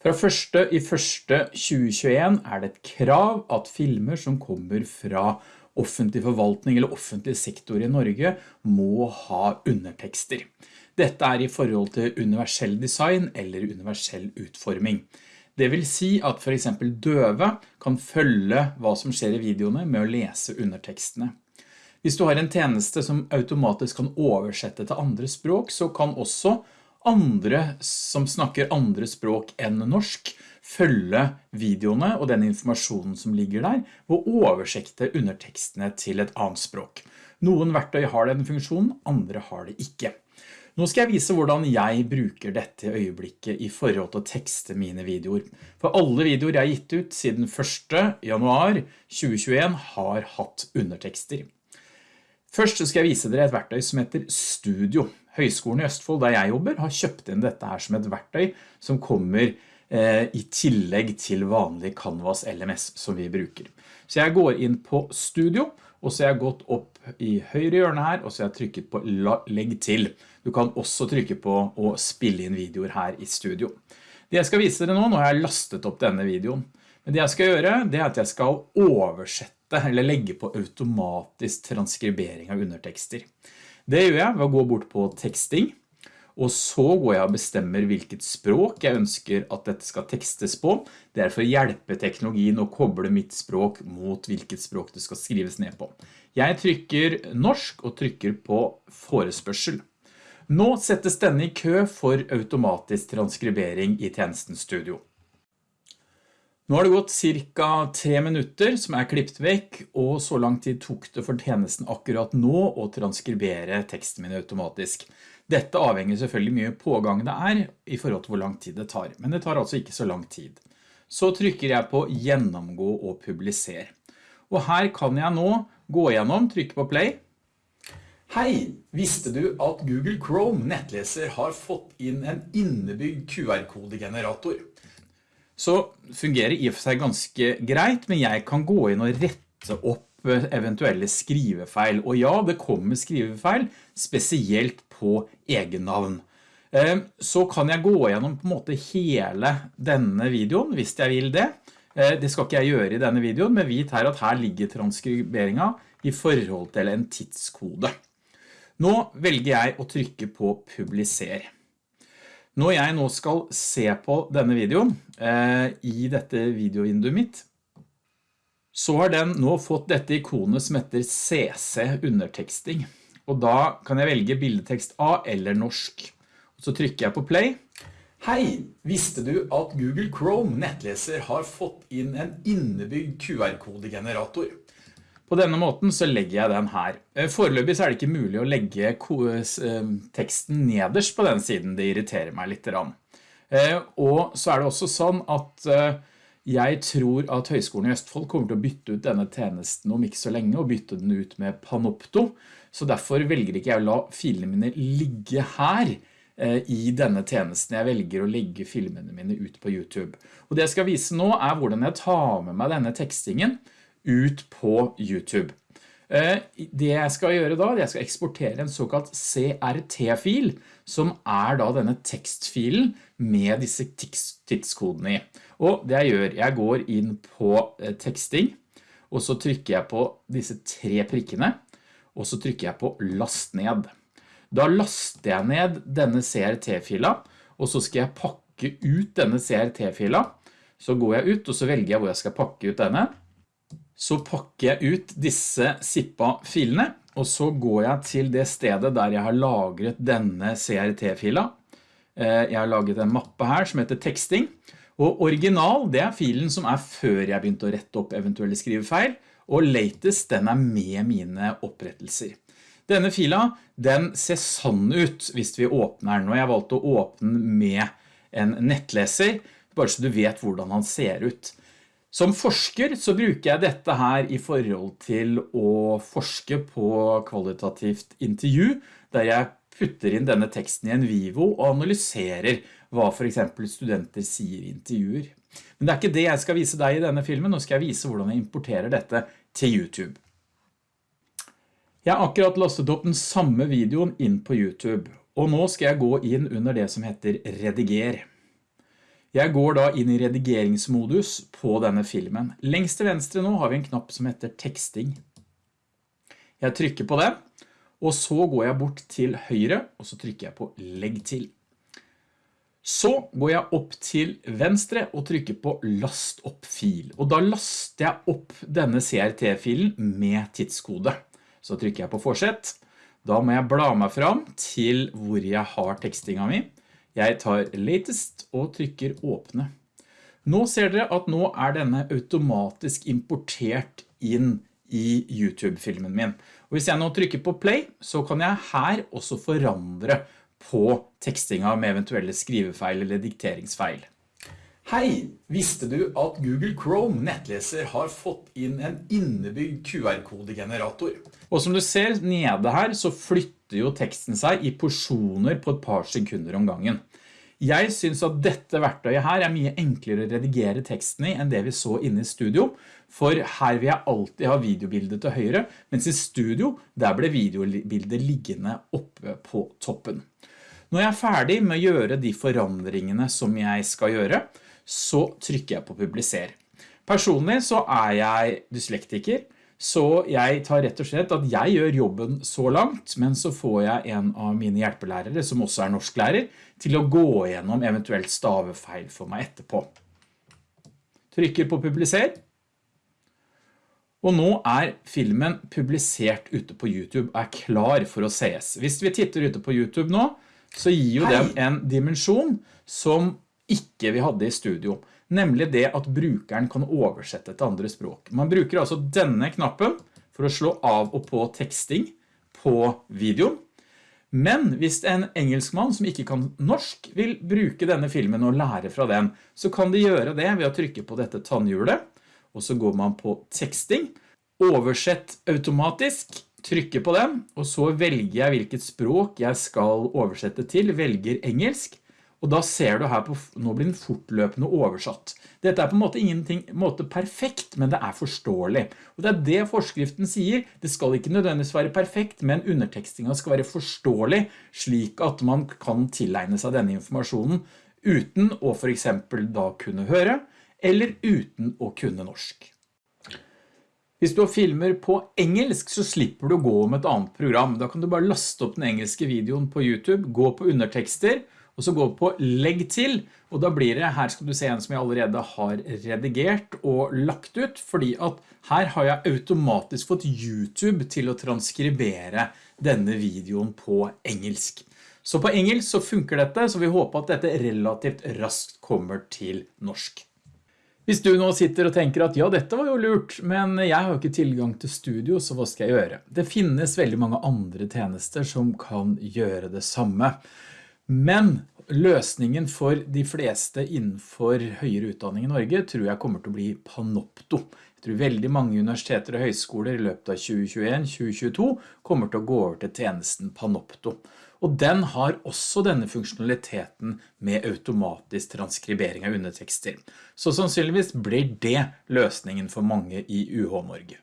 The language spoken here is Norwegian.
Fra 1. i 1. 2021 er det et krav at filmer som kommer fra offentlig forvaltning eller offentlig sektor i Norge må ha undertekster. Dette er i forhold til universell design eller universell utforming. Det vil si at for eksempel døve kan følge hva som skjer i videoene med å lese undertekstene. Hvis du har en tjeneste som automatisk kan oversette til andre språk, så kan også andre som snakker andre språk enn norsk følge videoene og den informasjonen som ligger der og oversekte undertekstene til et annet språk. Noen verktøy har den funksjonen, andre har det ikke. Nå skal jeg vise hvordan jeg bruker dette øyeblikket i forhold til å tekste mine videoer. For alle videoer jeg har gitt ut siden 1. januar 2021 har hatt undertekster. Først skal jeg vise dere et verktøy som heter Studio. Høgskolen i Østfold, der jeg jobber, har kjøpt inn dette her som et verktøy som kommer eh, i tillegg til vanlig Canvas LMS som vi bruker. Så jeg går inn på Studio, og så har jeg gått opp i høyre hjørne her, og så har jeg trykket på Legg til. Du kan også trykke på å spille inn videoer her i Studio. Det jeg skal vise dere nå, nå har jeg lastet opp denne videoen. Det jeg skal gjøre, det er at jeg skal oversette eller legge på automatisk transkribering av undertekster. Det gjør jeg ved å gå bort på teksting, og så går jeg og bestemmer hvilket språk jeg ønsker at dette skal tekstes på. Det er for å hjelpe teknologien å koble mitt språk mot hvilket språk det skal skrives ned på. Jeg trykker norsk og trykker på forespørsel. Nå settes denne i kø for automatisk transkribering i tjenesten Studio. Nå har det gått cirka tre minutter som er klippt vekk, og så lang tid tok det for tjenesten akkurat nå å transkribere teksten min automatisk. Dette avhenger selvfølgelig mye pågang det er i forhold til hvor lang tid det tar, men det tar altså ikke så lang tid. Så trykker jeg på gjennomgå og publiser. Og her kan jeg nå gå gjennom, trykke på play. Hei, visste du at Google Chrome nettleser har fått inn en innebygd QR-kodegenerator? Så fungerer i og for seg ganske greit, men jeg kan gå inn og rette opp eh, eventuelle skrivefeil. Og ja, det kommer skrivefeil, spesielt på egennavn. Eh, så kan jeg gå gjennom på en måte hele denne videoen, hvis jeg vil det. Eh, det skal ikke jeg gjøre i denne videoen, men vit her at her ligger transkriberingen i forhold til en tidskode. Nå velger jeg å trykke på publiser. Når jeg nå skal se på denne videoen eh, i dette videovinduet mitt, så har den nå fått dette ikonet som heter CC underteksting. Og da kan jeg velge bildetekst A eller norsk. Så trykker jeg på play. Hei, visste du at Google Chrome nettleser har fått inn en innebygd QR-kodegenerator? På denne måten så legger jeg den her. Eh, foreløpig så er det ikke mulig å legge eh, teksten nederst på den siden, det irriterer meg litt. Eh, og så er det også sånn at jeg tror at Høgskolen i Østfold kommer til å bytte ut denne tjenesten om ikke så lenge, og bytte den ut med Panopto. Så derfor velger ikke jeg å la filene mine ligge her i denne tjenesten. Jeg velger å legge filmene mine ut på YouTube. Og det jeg skal vise nå er hvordan jeg tar med meg denne tekstingen, ut på YouTube. Eh, det jeg skal gjøre da, jeg skal eksportere en såkalt CRT-fil, som er da denne tekstfilen med disse tidskodene i. Og det jeg gjør, jeg går inn på eh, teksting, og så trykker jeg på disse tre prikkene, og så trykker jeg på last ned. Da laster jeg ned denne CRT-fila, og så skal jeg pakke ut denne CRT-fila. Så går jeg ut, og så velger jeg hvor jeg skal pakke ut denne så pakker jeg ut disse zippa-filene, og så går jeg til det stedet der jeg har lagret denne CRT-fila. Eh, jeg har laget en mappe her som heter teksting, og original det er filen som er før jeg begynte å rette opp eventuelle skrivefeil, og latest den er med mine opprettelser. Denne fila den ser sann ut hvis vi åpner den, og jeg valgte å åpne med en nettleser, bare så du vet hvordan han ser ut. Som forsker så bruker jeg dette her i forhold til å forske på kvalitativt intervju, der jeg putter inn denne teksten i en Vivo og analyserer hva for eksempel studenter sier i intervjuer. Men det er ikke det jeg skal vise deg i denne filmen, nå skal jeg vise hvordan jeg importerer dette til YouTube. Jeg har akkurat lastet opp den samme videoen inn på YouTube, og nå skal jeg gå inn under det som heter rediger. Jeg går da inn i redigeringsmodus på denne filmen. Lengst til venstre nå har vi en knapp som heter teksting. Jeg trykker på den, og så går jeg bort til høyre, og så trykker jeg på legg til. Så går jeg opp til venstre og trykker på last opp fil, og da laster jeg opp denne CRT-filen med tidskode. Så trykker jeg på fortsett. Da må jeg bla meg fram til hvor jeg har tekstinga mi. Jeg tar latest og trykker åpne. Nå ser dere at nå er denne automatisk importert inn i YouTube-filmen min. Og hvis jeg nå trykker på play, så kan jeg her også forandre på tekstinga med eventuelle skrivefeil eller dikteringsfeil. Hei! Visste du at Google Chrome nettleser har fått inn en innebygd QR-kodegenerator? Og som du ser nede her så flytter jo teksten seg i porsjoner på et par sekunder om gangen. Jeg synes at dette verktøyet her er mye enklere å redigere teksten i enn det vi så inne i studio, for her vil jeg alltid ha videobildet til høyre, mens i studio der ble videobildet liggende oppe på toppen. Når jeg er ferdig med å gjøre de forandringene som jeg skal gjøre, så trykker jeg på publiser. Personlig så er jeg dyslektiker, så jeg tar rett og slett at jeg gjør jobben så langt, men så får jeg en av mine hjelpelærere, som også er norsklærer, til å gå gjennom eventuelt stavefeil for meg etterpå. Trykker på publiser. Og nå er filmen publisert ute på YouTube er klar for å ses. Hvis vi titter ute på YouTube nå, så gir jo Hei. dem en dimensjon som ikke vi hadde i studio. Nemlig det at brukeren kan oversette til andre språk. Man bruker altså denne knappen for å slå av og på teksting på videoen. Men hvis en engelskmann som ikke kan norsk vil bruke denne filmen og lære fra den, så kan de gjøre det ved å trykke på dette tannhjulet, og så går man på teksting, oversett automatisk, trykker på den, og så velger jeg hvilket språk jeg skal oversette til, velger engelsk, og da ser du her på, nå blir den fortløpende oversatt. Dette er på en måte ingenting måte perfekt, men det er forståelig. Og det er det forskriften sier. Det skal ikke nødvendigvis være perfekt, men undertekstingen skal være forståelig, slik at man kan tilegne seg denne informasjonen uten å for eksempel da kunne høre, eller uten å kunne norsk. Hvis du filmer på engelsk så slipper du å gå om et annet program. Da kan du bare laste opp den engelske videoen på YouTube, gå på undertekster, og så gå på legg til, og da blir det, her skal du se en som jeg allerede har redigert og lagt ut, fordi at her har jeg automatisk fått YouTube til å transkribere denne videoen på engelsk. Så på engelsk så funker dette, så vi håper at dette relativt raskt kommer til norsk. Hvis du nå sitter og tenker at ja, dette var jo lurt, men jeg har jo ikke tilgang til studio, så hva skal jeg gjøre? Det finnes veldig mange andre tjenester som kan gjøre det samme. Men løsningen for de fleste innenfor høyere utdanning i Norge tror jeg kommer til å bli Panopto. Jeg tror veldig mange universiteter og høyskoler i løpet av 2021-2022 kommer til å gå over til tjenesten Panopto og den har også denne funksjonaliteten med automatisk transkribering av undertekster. Så sannsynligvis blir det løsningen for mange i UH Norge.